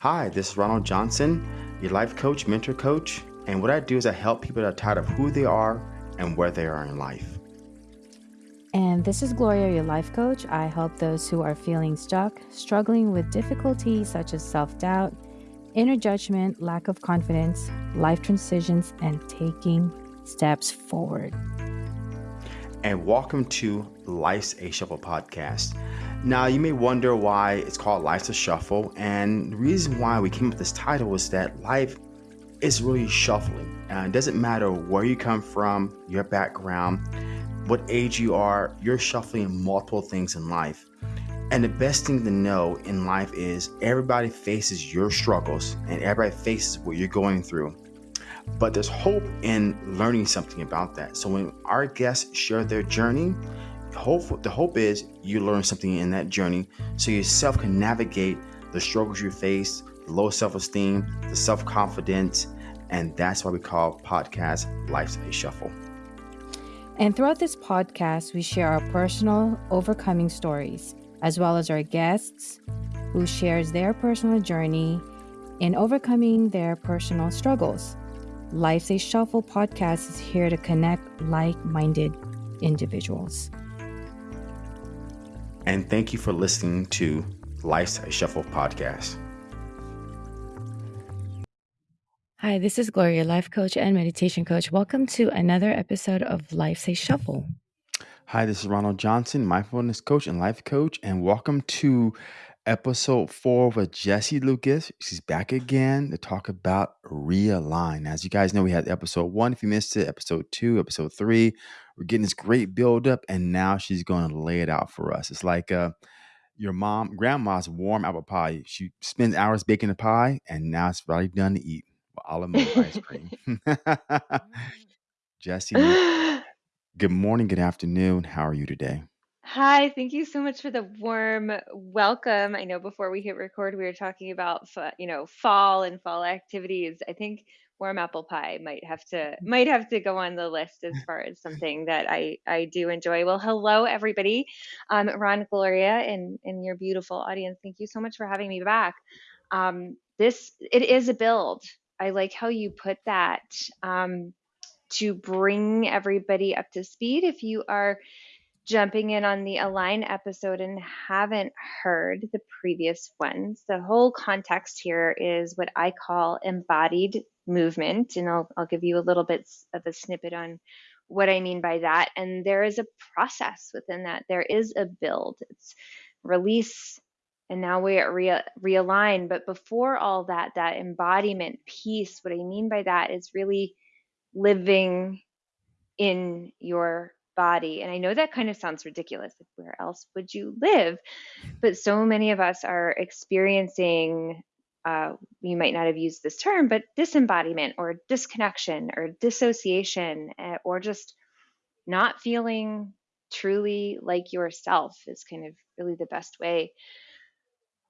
Hi, this is Ronald Johnson, your life coach, mentor coach. And what I do is I help people that are tired of who they are and where they are in life. And this is Gloria, your life coach. I help those who are feeling stuck, struggling with difficulties such as self doubt, inner judgment, lack of confidence, life transitions, and taking steps forward. And welcome to Life's a Shuffle podcast. Now, you may wonder why it's called Life's a Shuffle. And the reason why we came up with this title is that life is really shuffling. And it doesn't matter where you come from, your background what age you are, you're shuffling multiple things in life. And the best thing to know in life is everybody faces your struggles and everybody faces what you're going through. But there's hope in learning something about that. So when our guests share their journey, hope the hope is you learn something in that journey so yourself can navigate the struggles you face, the low self-esteem, the self-confidence, and that's why we call podcast Life's a Shuffle. And throughout this podcast, we share our personal overcoming stories, as well as our guests who shares their personal journey in overcoming their personal struggles. Life's a Shuffle podcast is here to connect like minded individuals. And thank you for listening to Life's a Shuffle podcast. Hi, this is Gloria, life coach and meditation coach. Welcome to another episode of Life's a Shuffle. Hi, this is Ronald Johnson, mindfulness coach and life coach, and welcome to episode four with Jesse Lucas. She's back again to talk about realign. As you guys know, we had episode one. If you missed it, episode two, episode three, we're getting this great build up, and now she's going to lay it out for us. It's like uh, your mom, grandma's warm apple pie. She spends hours baking the pie, and now it's ready done to eat almond ice cream. Jesse, good morning, good afternoon. How are you today? Hi, thank you so much for the warm welcome. I know before we hit record, we were talking about you know fall and fall activities. I think warm apple pie might have to might have to go on the list as far as something that I I do enjoy. Well, hello everybody, um, Ron, Gloria, and and your beautiful audience. Thank you so much for having me back. Um, this it is a build. I like how you put that um, to bring everybody up to speed. If you are jumping in on the Align episode and haven't heard the previous ones, the whole context here is what I call embodied movement. And I'll, I'll give you a little bit of a snippet on what I mean by that. And there is a process within that, there is a build. It's release and now we're re- realign but before all that that embodiment piece what i mean by that is really living in your body and i know that kind of sounds ridiculous where else would you live but so many of us are experiencing uh, you might not have used this term but disembodiment or disconnection or dissociation eh, or just not feeling truly like yourself is kind of really the best way.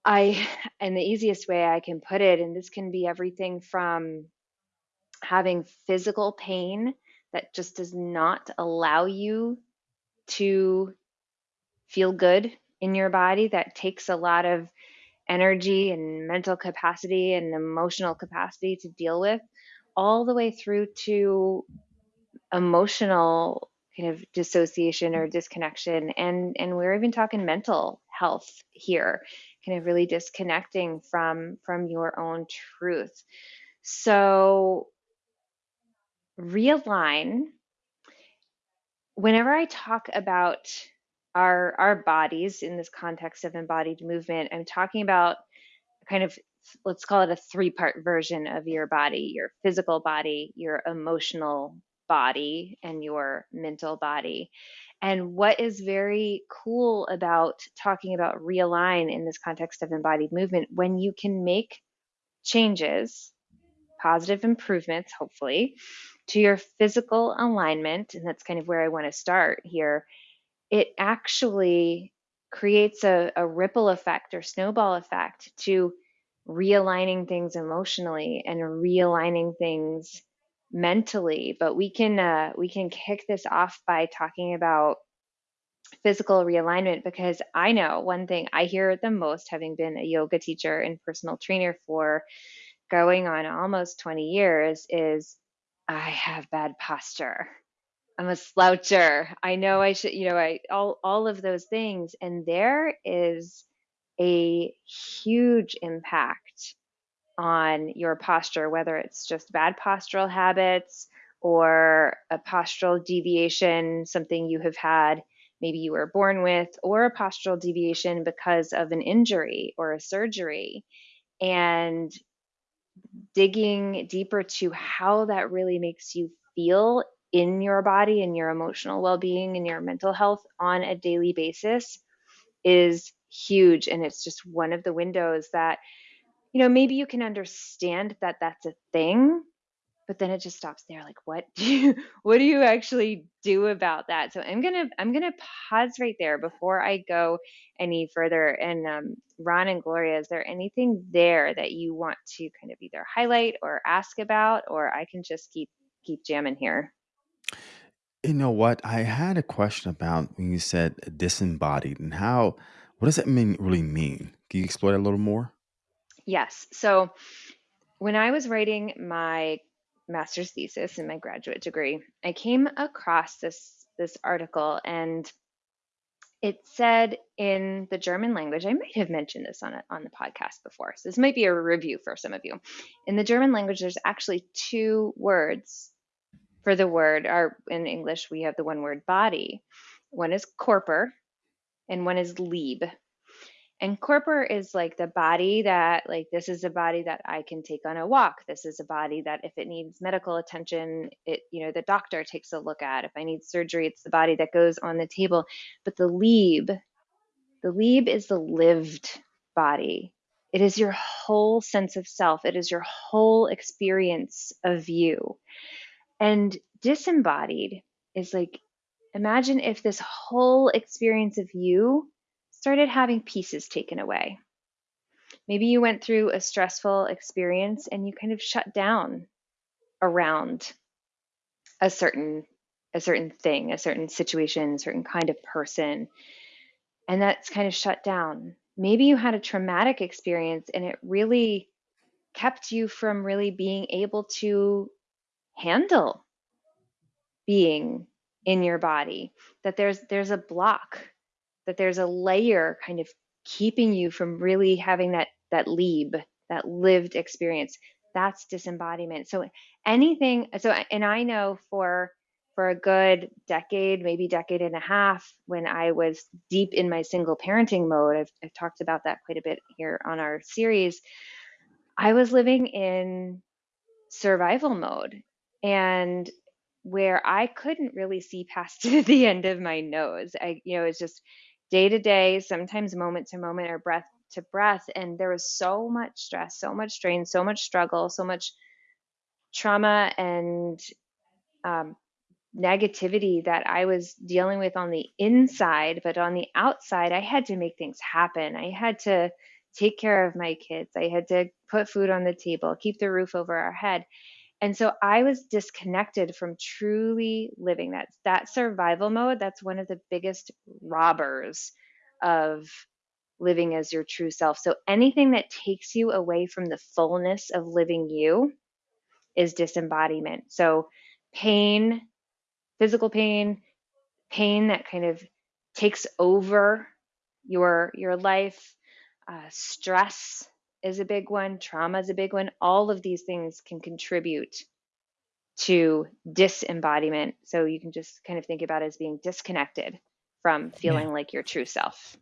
I, and the easiest way I can put it, and this can be everything from having physical pain that just does not allow you to feel good in your body, that takes a lot of energy and mental capacity and emotional capacity to deal with, all the way through to emotional kind of dissociation or disconnection. And and we're even talking mental health here kind of really disconnecting from from your own truth. So realign. Whenever i talk about our our bodies in this context of embodied movement i'm talking about kind of let's call it a three part version of your body your physical body your emotional body and your mental body. And what is very cool about talking about realign in this context of embodied movement, when you can make changes, positive improvements, hopefully, to your physical alignment, and that's kind of where I want to start here, it actually creates a, a ripple effect or snowball effect to realigning things emotionally and realigning things mentally but we can uh, we can kick this off by talking about physical realignment because I know one thing I hear the most, having been a yoga teacher and personal trainer for going on almost 20 years, is I have bad posture. I'm a sloucher. I know I should, you know, I all all of those things. And there is a huge impact on your posture, whether it's just bad postural habits or a postural deviation, something you have had, maybe you were born with, or a postural deviation because of an injury or a surgery. And digging deeper to how that really makes you feel in your body and your emotional well being and your mental health on a daily basis is huge. And it's just one of the windows that, you know, maybe you can understand that that's a thing, but then it just stops there. Like what do you what do you actually do about that? So i'm gonna i'm gonna pause right there before i go any further. And um, ron and gloria is there anything there that you want to kind of either highlight or ask about or i can just keep keep jamming here You know what? I had a question about when you said disembodied and how, what does that mean really mean? Can you explore that a little more? yes so when i was writing my master's thesis and my graduate degree i came across this this article and it said in the German language, I might have mentioned this on a, on the podcast before. So this might be a review for some of you. In the German language, there's actually two words for the word, or in English, we have the one word body. One is Körper and one is Lieb. And Körper is like the body that, like, this is a body that I can take on a walk. This is a body that, if it needs medical attention, it, you know, the doctor takes a look at. If I need surgery, it's the body that goes on the table. But the Lieb, the Lieb is the lived body. It is your whole sense of self. It is your whole experience of you. And disembodied is like, imagine if this whole experience of you started having pieces taken away. Maybe you went through a stressful experience and you kind of shut down around a certain a certain thing, a certain situation, a certain kind of person, and that's kind of shut down. Maybe you had a traumatic experience and it really kept you from really being able to handle being in your body that there's there's a block that there's a layer kind of keeping you from really having that that lieb that lived experience. That's disembodiment. So anything so and i know for for a good decade maybe decade and a half when i was deep in my single parenting mode i've, I've talked about that quite a bit here on our series i was living in survival mode and where I couldn't really see past the end of my nose. I, you know, it's just day to day, sometimes moment to moment or breath to breath. And there was so much stress, so much strain, so much struggle, so much trauma and um, negativity that I was dealing with on the inside. But on the outside, I had to make things happen. I had to take care of my kids. I had to put food on the table, keep the roof over our head. And so I was disconnected from truly living that that survival mode. That's one of the biggest robbers of living as your true self. So anything that takes you away from the fullness of living you is disembodiment. So pain, physical pain, pain that kind of takes over your your life, uh, stress, is a big one, trauma is a big one. All of these things can contribute to disembodiment. So you can just kind of think about it as being disconnected from feeling Yeah. like your true self.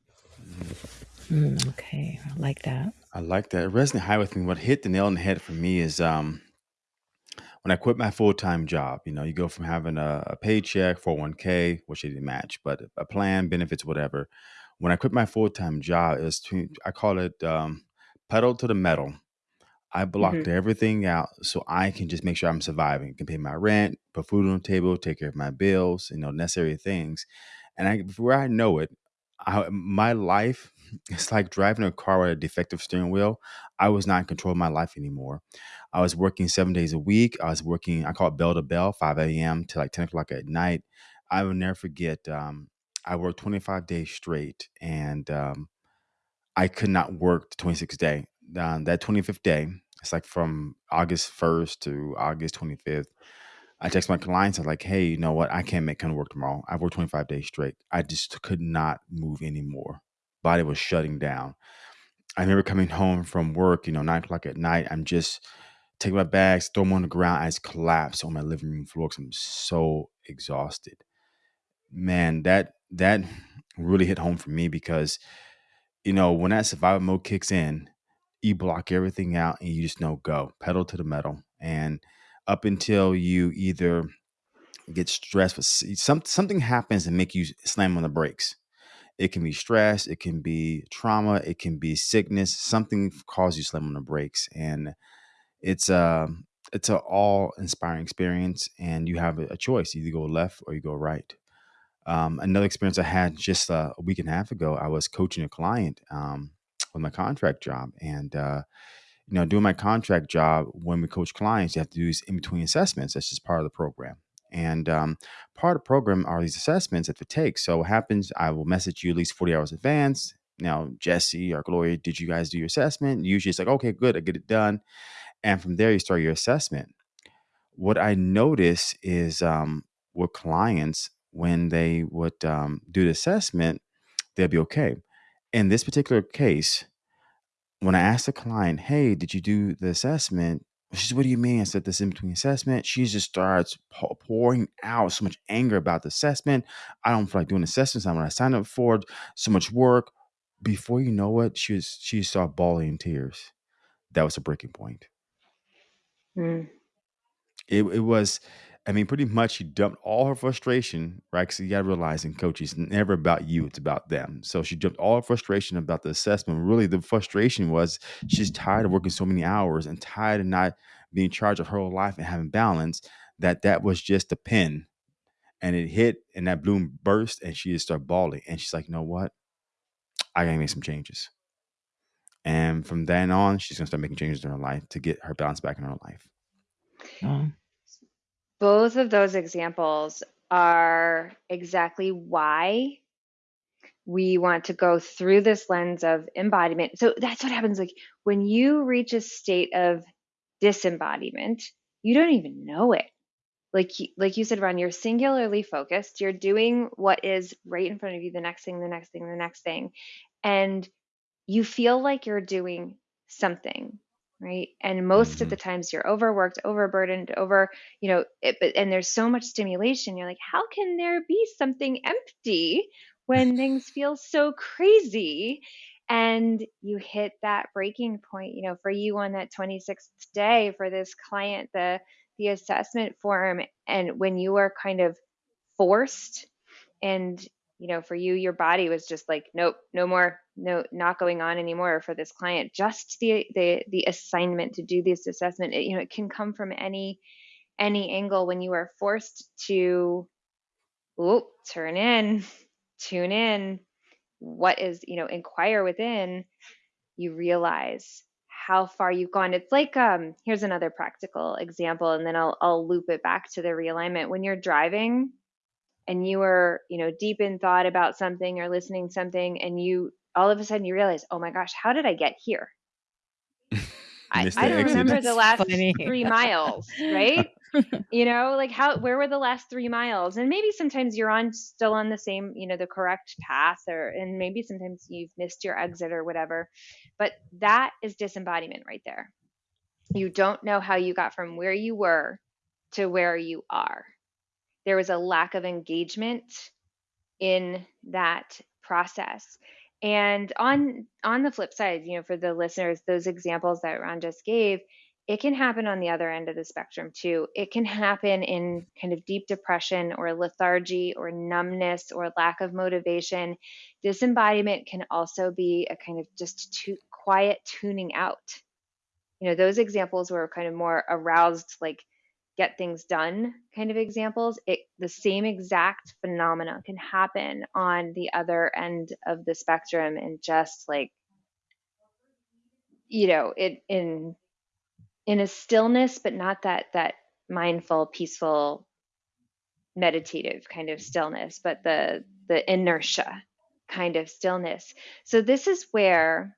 Mm, okay. I like that. I like that. It resonated high with me. What hit the nail on the head for me is um, when I quit my full time job. You know, you go from having a, a paycheck, 401k, which it didn't match, but a plan, benefits, whatever. When I quit my full time job, it was to, I call it um, pedal to the metal. I blocked everything out so I can just make sure I'm surviving, can pay my rent, put food on the table, take care of my bills, you know, necessary things. And I, before I know it, I, my life it's like driving a car with a defective steering wheel. I was not in control of my life anymore. I was working seven days a week. I was working, I call it bell to bell, 5 a.m. to like 10 o'clock at night. I will never forget. Um, I worked 25 days straight, and um, I could not work the 26th day. Um, that 25th day, it's like from August 1st to August 25th. I text my clients. I'm like, hey, you know what? I can't make kind of work tomorrow. I've worked 25 days straight. I just could not move anymore. Body was shutting down. I remember coming home from work, you know, nine o'clock at night. I'm just taking my bags, throw them on the ground. I just collapse on my living room floor because I'm so exhausted. Man, that that really hit home for me because you know when that survival mode kicks in, you block everything out and you just know go pedal to the metal. And up until you either get stressed, but some something happens and make you slam on the brakes. It can be stress, it can be trauma, it can be sickness. Something causes you slam on the brakes, and it's um, a it's an all inspiring experience. And you have a, a choice: either go left or you go right. Um, another experience I had just uh, a week and a half ago, I was coaching a client um, with my contract job, and uh, you know, doing my contract job when we coach clients, you have to do these in between assessments. That's just part of the program. And um, part of the program are these assessments that they take. So what happens, I will message you at least 40 hours advance. Now, Jesse or Gloria, did you guys do your assessment? Usually it's like, okay, good, I get it done. And from there, you start your assessment. What I notice is um, with clients, when they would um, do the assessment, they'd be okay. In this particular case, when I asked the client, "Hey, did you do the assessment?" She said, "What do you mean?" I said, "This in between assessment." She just starts pouring out so much anger about the assessment. I don't feel like doing assessments. I'm going to sign up for. So much work. Before you know it, she was she started bawling in tears. That was a breaking point. Mm. It it was I mean, pretty much she dumped all her frustration, right? Because you got to realize in coaching, it's never about you, it's about them. So she dumped all her frustration about the assessment. Really, the frustration was she's tired of working so many hours and tired of not being in charge of her whole life and having balance. That that was just a pin, and it hit, and that bloom burst, and she just started bawling. And she's like, "You know what? I gotta make some changes." And from then on, she's gonna start making changes in her life to get her balance back in her life. Oh, Both of those examples are exactly why we want to go through this lens of embodiment. So that's what happens like when you reach a state of disembodiment, you don't even know it. Like like you said, Ron, you're singularly focused. You're doing what is right in front of you, the next thing, the next thing, the next thing. And you feel like you're doing something right? And most of hmm the times you're overworked overburdened over you know it, but- and there's so much stimulation you're like how can there be something empty when things feel so crazy? And you hit that breaking point you know for you on that 26th day for this client the the assessment form and when you are kind of forced and you know for you your body was just like nope no more no not going on anymore for this client. Just the the the assignment to do this assessment it, you know it can come from any any angle when you are forced to oh turn in tune in what is you know inquire within you realize how far you've gone. It's like um here's another practical example and then I'll I'll loop it back to the realignment. When you're driving and you were, you know, deep in thought about something or listening something and you all of a sudden you realize, "Oh my gosh, how did I get here?" I I don't exit. remember the last funny. 3 miles, right? You know, like how where were the last 3 miles? And maybe sometimes you're on still on the same, you know, the correct path or and maybe sometimes you've missed your exit or whatever. But that is disembodiment right there. You don't know how you got from where you were to where you are. There was a lack of engagement in that process. And on on the flip side, you know, for the listeners, those examples that Ron just gave, it can happen on the other end of the spectrum too. It can happen in kind of deep depression or lethargy or numbness or lack of motivation. Disembodiment can also be a kind of just too quiet tuning out. You know, those examples were kind of more aroused, like get things done kind of examples it the same exact phenomena can happen on the other end of the spectrum and just like you know it in in a stillness but not that that mindful peaceful meditative kind of stillness, but the the inertia kind of stillness. So this is where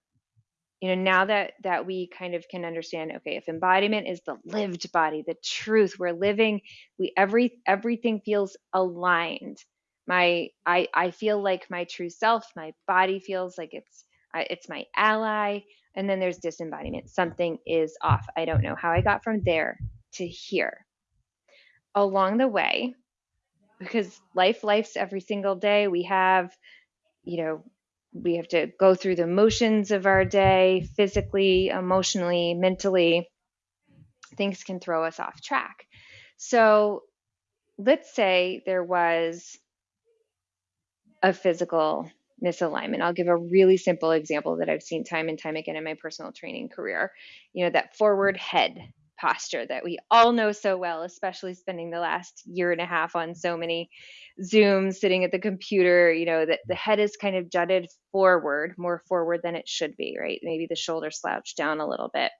you know now that that we kind of can understand okay if embodiment is the lived body the truth we're living we every everything feels aligned. My i i feel like my true self my body feels like it's it's my ally and then there's disembodiment. Something is off. I don't know how i got from there to here. Along the way because life life's every single day. We have you know we have to go through the motions of our day physically emotionally mentally. Things can throw us off track. So let's say there was a physical misalignment. I'll give a really simple example that i've seen time and time again in my personal training career. You know that forward head posture that we all know so well especially spending the last year and a half on so many Zooms, sitting at the computer, you know, that the head is kind of jutted forward, more forward than it should be, right? Maybe the shoulder slouched down a little bit.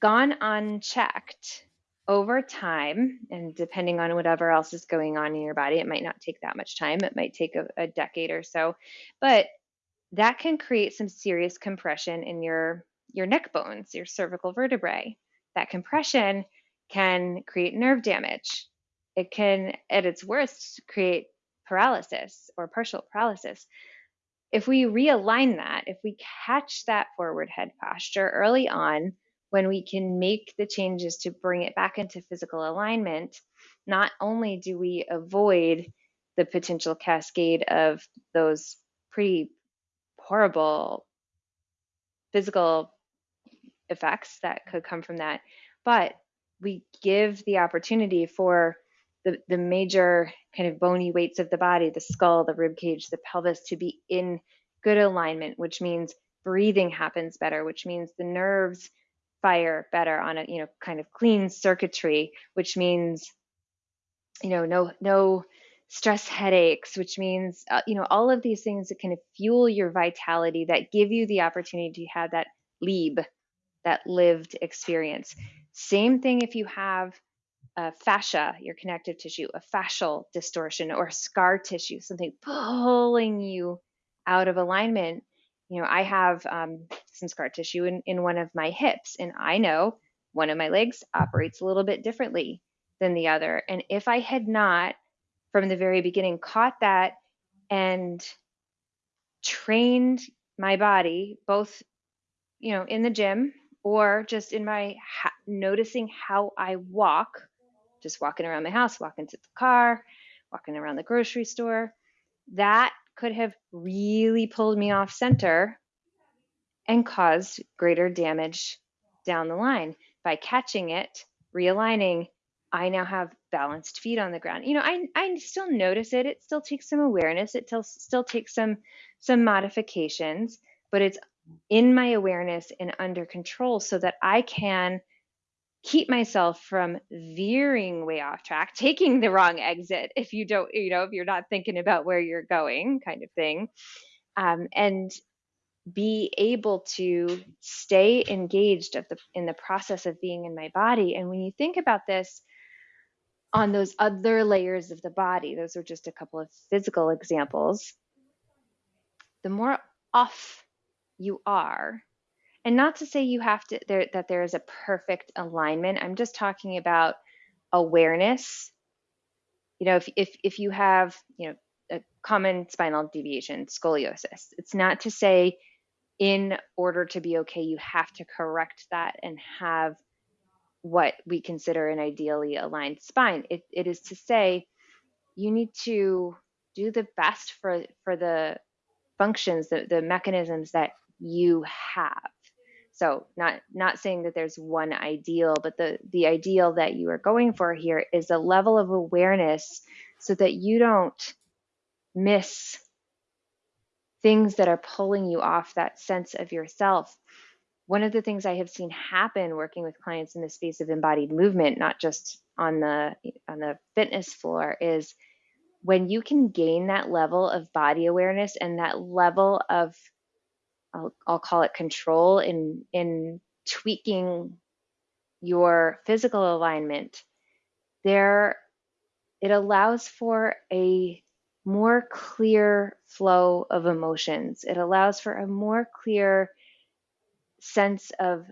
Gone unchecked over time, and depending on whatever else is going on in your body, it might not take that much time. It might take a, a decade or so, but that can create some serious compression in your your neck bones, your cervical vertebrae. That compression can create nerve damage it can, at its worst, create paralysis or partial paralysis. If we realign that, if we catch that forward head posture early on, when we can make the changes to bring it back into physical alignment, not only do we avoid the potential cascade of those pretty horrible physical effects that could come from that, but we give the opportunity for the, the major kind of bony weights of the body, the skull, the rib cage, the pelvis to be in good alignment, which means breathing happens better, which means the nerves fire better on a you know kind of clean circuitry, which means you know no no stress headaches, which means uh, you know all of these things that kind of fuel your vitality that give you the opportunity to have that leab, that lived experience. Same thing if you have a fascia, your connective tissue, a fascial distortion or scar tissue, something pulling you out of alignment. You know, I have um, some scar tissue in, in one of my hips, and I know one of my legs operates a little bit differently than the other. And if I had not, from the very beginning, caught that and trained my body, both, you know, in the gym or just in my ha- noticing how I walk just walking around my house, walking to the car, walking around the grocery store. That could have really pulled me off center and caused greater damage down the line. By catching it, realigning, I now have balanced feet on the ground. You know, I, I still notice it. It still takes some awareness. It still, still takes some some modifications, but it's in my awareness and under control so that I can keep myself from veering way off track, taking the wrong exit if you don't, you know, if you're not thinking about where you're going, kind of thing. Um, and be able to stay engaged of the in the process of being in my body. And when you think about this on those other layers of the body, those are just a couple of physical examples. The more off you are, and not to say you have to there that there is a perfect alignment. I'm just talking about awareness. You know if if, if you have you know a common spinal deviation scoliosis it's not to say in order to be okay you have to correct that and have what we consider an ideally aligned spine. It, it is to say you need to do the best for for the functions the, the mechanisms that you have so not not saying that there's one ideal, but the the ideal that you are going for here is a level of awareness so that you don't miss things that are pulling you off that sense of yourself. One of the things I have seen happen working with clients in the space of embodied movement, not just on the on the fitness floor, is when you can gain that level of body awareness and that level of I'll, I'll call it control in in tweaking your physical alignment there it allows for a more clear flow of emotions. It allows for a more clear sense of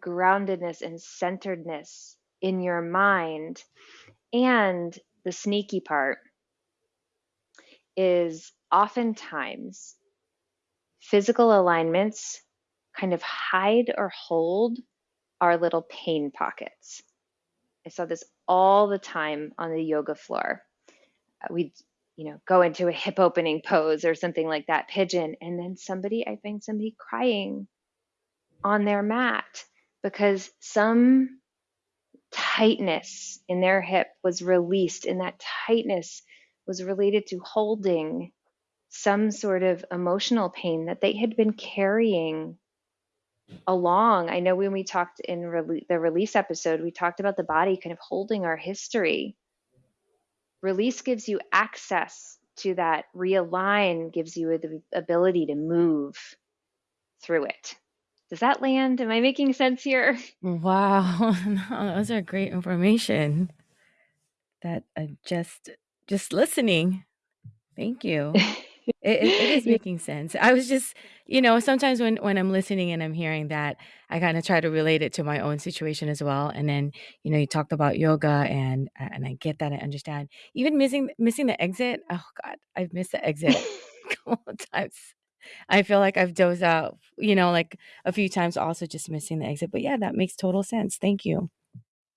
groundedness and centeredness in your mind. And the sneaky part is oftentimes physical alignments kind of hide or hold our little pain pockets. I saw this all the time on the yoga floor. Uh, we'd, you know, go into a hip opening pose or something like that, pigeon, and then somebody, I find somebody crying on their mat because some tightness in their hip was released, and that tightness was related to holding some sort of emotional pain that they had been carrying along. I know when we talked in rele- the release episode, we talked about the body kind of holding our history. Release gives you access to that, realign gives you the ability to move through it. Does that land? Am I making sense here? Wow, no, those are great information. That uh, just just listening. Thank you. It, it, it is making sense. I was just, you know, sometimes when when I'm listening and I'm hearing that, I kind of try to relate it to my own situation as well. And then, you know, you talked about yoga, and and I get that, I understand. Even missing missing the exit. Oh God, I've missed the exit a couple of times. I feel like I've dozed out, you know, like a few times, also just missing the exit. But yeah, that makes total sense. Thank you.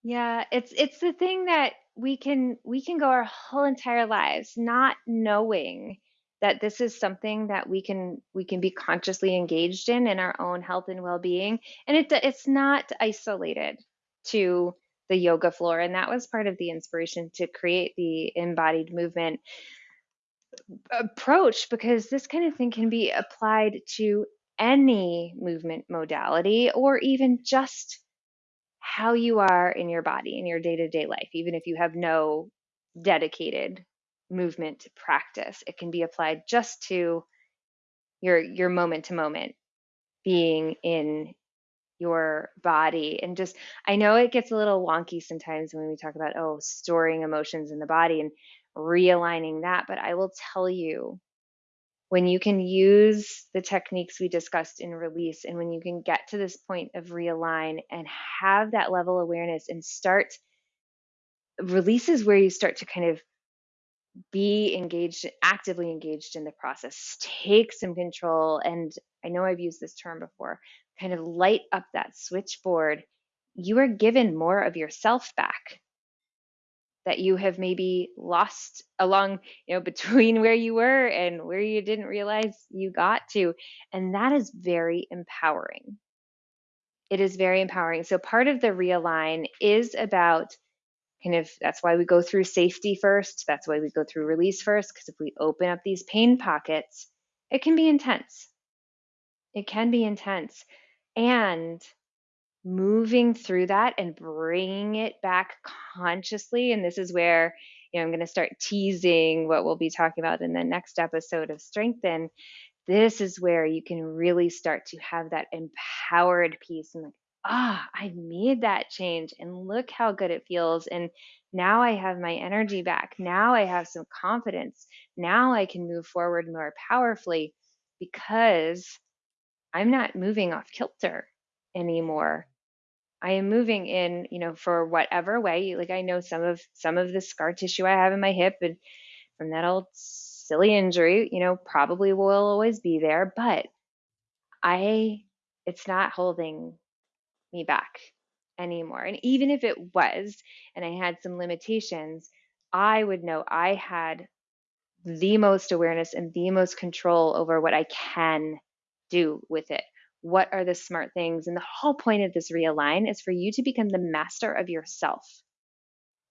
Yeah, it's it's the thing that we can we can go our whole entire lives not knowing that this is something that we can we can be consciously engaged in in our own health and well-being. And it it's not isolated to the yoga floor. And that was part of the inspiration to create the embodied movement approach because this kind of thing can be applied to any movement modality or even just how you are in your body in your day-to-day life even if you have no dedicated movement practice. It can be applied just to your your moment to moment being in your body and just I know it gets a little wonky sometimes when we talk about oh storing emotions in the body and realigning that but I will tell you when you can use the techniques we discussed in release and when you can get to this point of realign and have that level awareness and start releases where you start to kind of be engaged, actively engaged in the process, take some control. And I know I've used this term before kind of light up that switchboard. You are given more of yourself back that you have maybe lost along, you know, between where you were and where you didn't realize you got to. And that is very empowering. It is very empowering. So part of the realign is about kind of that's why we go through safety first. That's why we go through release first, because if we open up these pain pockets, it can be intense. It can be intense. And moving through that and bringing it back consciously. And this is where, you know, I'm going to start teasing what we'll be talking about in the next episode of Strengthen. This is where you can really start to have that empowered piece and like, ah, I made that change and look how good it feels. And now I have my energy back. Now I have some confidence. Now I can move forward more powerfully because I'm not moving off kilter anymore. I am moving in, you know, for whatever way. Like I know some of some of the scar tissue I have in my hip and from that old silly injury, you know, probably will always be there, but I it's not holding me back anymore. And even if it was, and I had some limitations, I would know I had the most awareness and the most control over what I can do with it. What are the smart things? And the whole point of this realign is for you to become the master of yourself.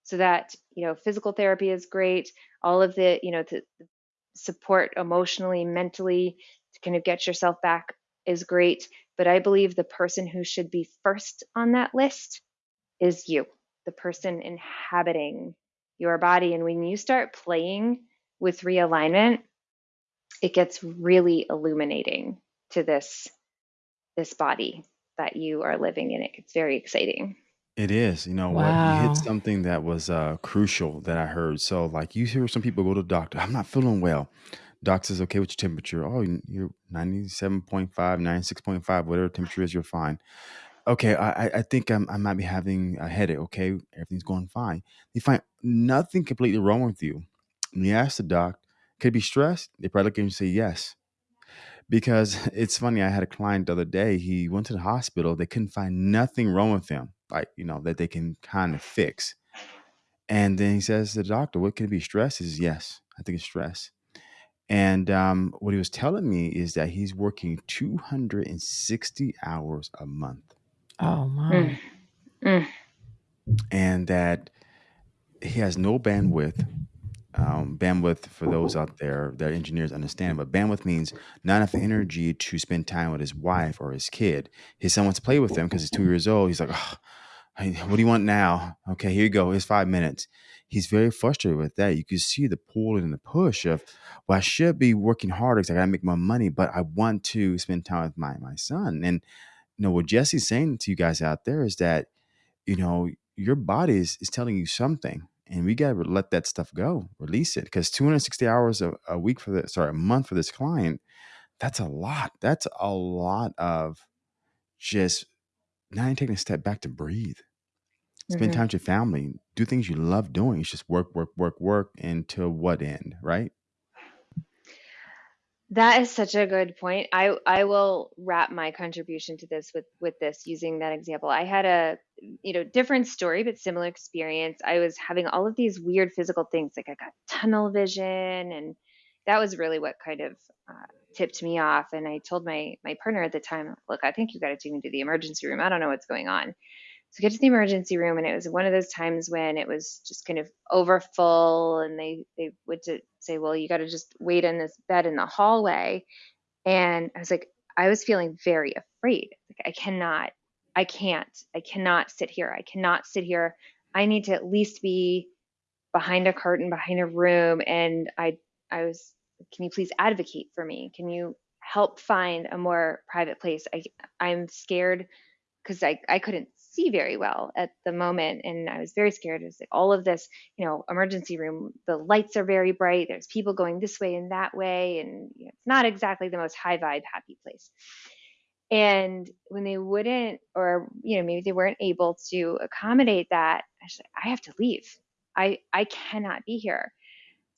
So that, you know, physical therapy is great, all of the, you know, to support emotionally, mentally, to kind of get yourself back is great. But I believe the person who should be first on that list is you, the person inhabiting your body. And when you start playing with realignment, it gets really illuminating to this this body that you are living in. It gets very exciting. It is. You know what? You hit something that was uh, crucial that I heard. So, like, you hear some people go to the doctor, I'm not feeling well. Doc says, okay, what's your temperature? Oh, you're 97.5, 96.5, whatever temperature is, you're fine. Okay, I, I think I'm, I might be having a headache. Okay, everything's going fine. You find nothing completely wrong with you. And you ask the doc, could it be stress? They probably look at you and say yes. Because it's funny, I had a client the other day. He went to the hospital. They couldn't find nothing wrong with him, like, you know, that they can kind of fix. And then he says to the doctor, What can it be? Stress? He says, Yes, I think it's stress. And um, what he was telling me is that he's working 260 hours a month Oh, Mm, my. mm, and that he has no bandwidth. Um, bandwidth, for those out there that engineers understand, but bandwidth means not enough energy to spend time with his wife or his kid. His son wants to play with him because he's two years old. He's like, oh, What do you want now? Okay, here you go. It's five minutes. He's very frustrated with that. You can see the pull and the push of, well, I should be working harder because I gotta make more money, but I want to spend time with my my son. And you know what Jesse's saying to you guys out there is that you know your body is, is telling you something, and we gotta let that stuff go, release it. Because 260 hours a, a week for this, sorry, a month for this client, that's a lot. That's a lot of just not even taking a step back to breathe spend mhm. time with your family, do things you love doing. It's just work, work, work, work until what end, right? That is such a good point. I I will wrap my contribution to this with with this using that example. I had a you know different story but similar experience. I was having all of these weird physical things like I got tunnel vision and that was really what kind of uh, tipped me off. And I told my my partner at the time, look, I think you got to take me to the emergency room. I don't know what's going on. So get to the emergency room, and it was one of those times when it was just kind of over full, and they they would say, "Well, you got to just wait in this bed in the hallway." And I was like, I was feeling very afraid. Like I cannot, I can't, I cannot sit here. I cannot sit here. I need to at least be behind a curtain, behind a room. And I I was, can you please advocate for me? Can you help find a more private place? I I'm scared because I, I couldn't see very well at the moment and I was very scared. It was like all of this, you know, emergency room, the lights are very bright. There's people going this way and that way. And you know, it's not exactly the most high vibe, happy place. And when they wouldn't, or, you know, maybe they weren't able to accommodate that, I said, I have to leave. I, I cannot be here.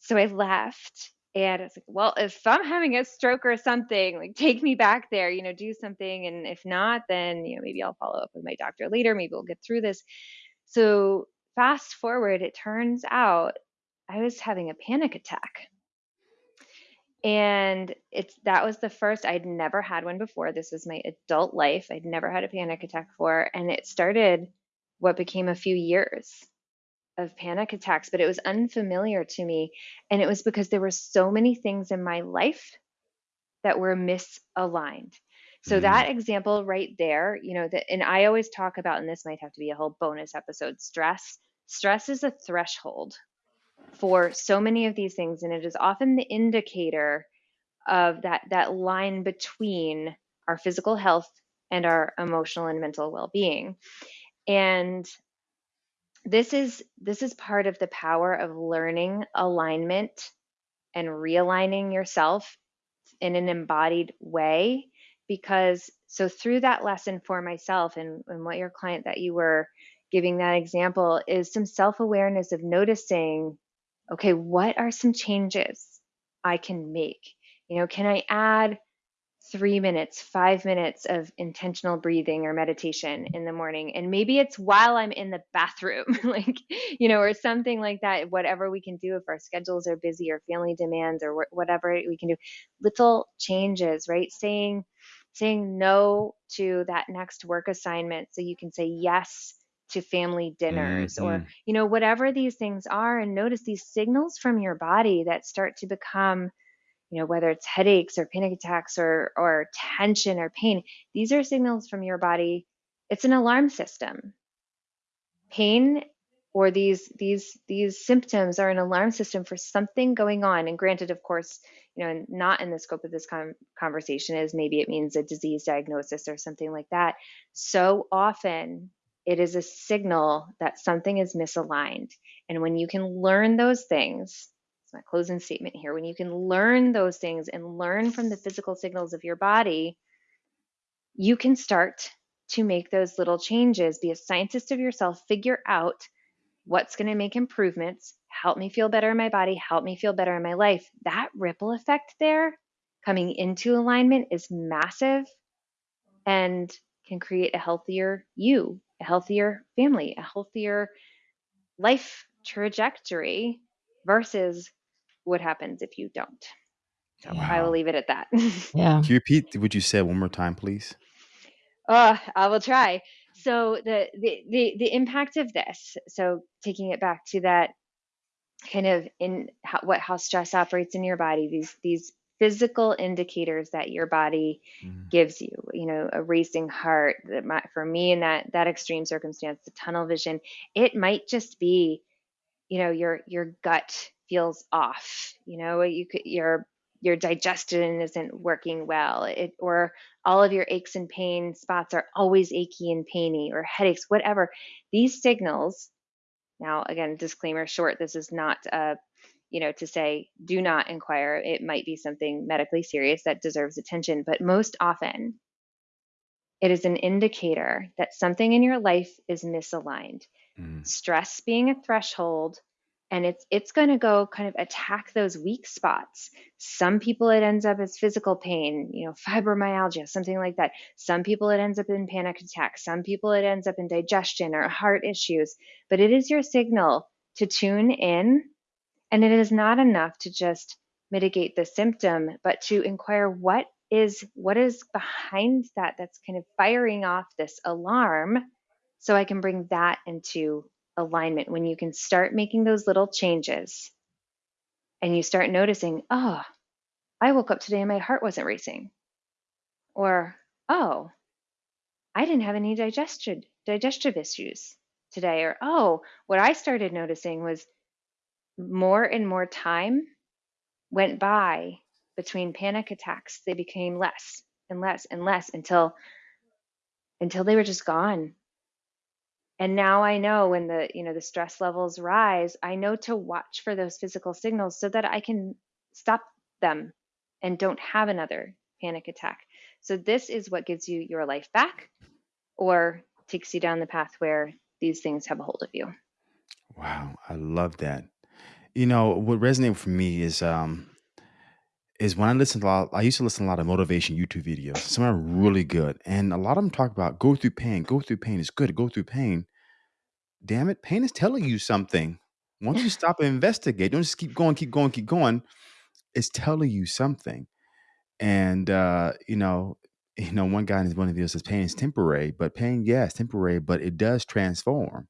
So I left and it's like, well, if I'm having a stroke or something, like take me back there, you know, do something. And if not, then, you know, maybe I'll follow up with my doctor later. Maybe we'll get through this. So fast forward, it turns out I was having a panic attack. And it's that was the first I'd never had one before. This was my adult life. I'd never had a panic attack before. And it started what became a few years of panic attacks, but it was unfamiliar to me. And it was because there were so many things in my life that were misaligned. So Mm, that example right there, you know, that and I always talk about, and this might have to be a whole bonus episode, stress. Stress is a threshold for so many of these things, and it is often the indicator of that that line between our physical health and our emotional and mental well-being. And this is this is part of the power of learning alignment and realigning yourself in an embodied way because so through that lesson for myself and, and what your client that you were giving that example is some self-awareness of noticing okay what are some changes i can make? You know can i add three minutes, five minutes of intentional breathing or meditation in the morning. And maybe it's while I'm in the bathroom, like, you know, or something like that, whatever we can do if our schedules are busy or family demands or wh- whatever we can do. Little changes, right? Saying, saying no to that next work assignment so you can say yes to family dinners or mhm, you know whatever these things are and notice these signals from your body that start to become you know whether it's headaches or panic attacks or or tension or pain these are signals from your body. It's an alarm system. Pain or these these these symptoms are an alarm system for something going on. And granted of course you know not in the scope of this con- conversation is maybe it means a disease diagnosis or something like that. So often it is a signal that something is misaligned. And when you can learn those things, it's my closing statement here, when you can learn those things and learn from the physical signals of your body, you can start to make those little changes. Be a scientist of yourself, figure out what's going to make improvements, help me feel better in my body, help me feel better in my life. That ripple effect there coming into alignment is massive and can create a healthier you, a healthier family, a healthier life trajectory versus what happens if you don't. So I will leave it at that. Yeah. Can you repeat what you said one more time, please? Oh, I will try. So the, the the the impact of this. So taking it back to that kind of in how, what how stress operates in your body. These these physical indicators that your body Mm, gives you. You know, a racing heart. That might, for me in that that extreme circumstance, the tunnel vision. It might just be, you know, your your gut feels off. You know, you could your your digestion isn't working well it or all of your aches and pain spots are always achy and painy or headaches whatever these signals now again disclaimer short this is not uh you know to say do not inquire it might be something medically serious that deserves attention but most often it is an indicator that something in your life is misaligned mm, stress being a threshold and it's it's going to go kind of attack those weak spots. Some people it ends up as physical pain you know fibromyalgia something like that. Some people it ends up in panic attacks some people it ends up in digestion or heart issues. But it is your signal to tune in and it is not enough to just mitigate the symptom but to inquire what is what is behind that that's kind of firing off this alarm so I can bring that into alignment when you can start making those little changes and you start noticing, oh, I woke up today and my heart wasn't racing. Or, oh, I didn't have any digestion digestive issues today. Or, oh, what I started noticing was more and more time went by between panic attacks. They became less and less and less until until they were just gone and now i know when the you know the stress levels rise i know to watch for those physical signals so that i can stop them and don't have another panic attack so this is what gives you your life back or takes you down the path where these things have a hold of you Wow, I love that. You know, what resonated for me is um is when I listen to a lot I used to listen to a lot of motivation YouTube videos. Some are really good. And a lot of them talk about go through pain, go through pain. It's good to go through pain. Damn it, pain is telling you something. Once you stop and investigate, don't just keep going, keep going, keep going. It's telling you something. And uh, you know, you know, one guy in one of the videos says pain is temporary, but pain, yes, temporary, but it does transform.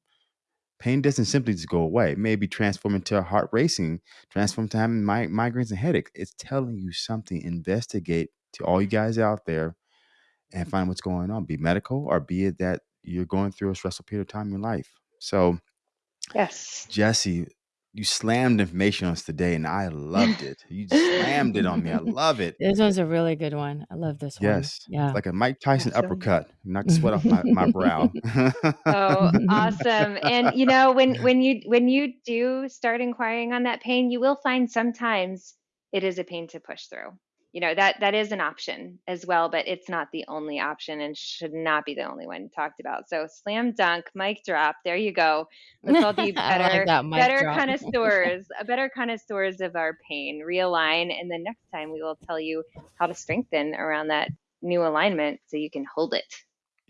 Pain doesn't simply just go away. It may be transformed into a heart racing, transformed to having mi- migraines and headaches. It's telling you something. Investigate to all you guys out there and find what's going on. Be medical or be it that you're going through a stressful period of time in your life. So, yes Jesse, you slammed information on us today, and I loved it. You slammed it on me. I love it. This one's a really good one. I love this one. Yes, Yeah. like a Mike Tyson awesome uppercut. Knocked the sweat off my, my brow. oh awesome and you know when when you when you do start inquiring on that pain you will find sometimes it is a pain to push through you know that that is an option as well but it's not the only option and should not be the only one talked about. So slam dunk mic drop there you go. Let's all be I like better better drop. connoisseurs better connoisseurs of our pain. Realign and then next time we will tell you how to strengthen around that new alignment so you can hold it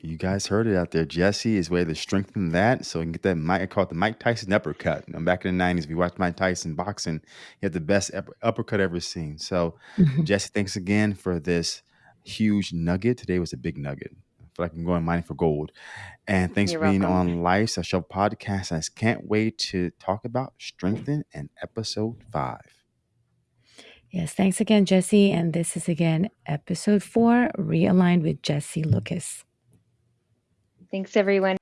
You guys heard it out there. Jesse is way to strengthen that so you can get that Mike. I call it the Mike Tyson uppercut. Know, back in the 90s, if you watched Mike Tyson boxing, he had the best uppercut ever seen. So, mm-hmm. Jesse, thanks again for this huge nugget. Today was a big nugget. I feel like I'm going mining for gold. And thanks you're for being welcome on Life's a Show podcast. I can't wait to talk about strengthen in episode five. Yes, thanks again, Jesse. And this is again episode four, Realigned with Jesse Lucas. Thanks everyone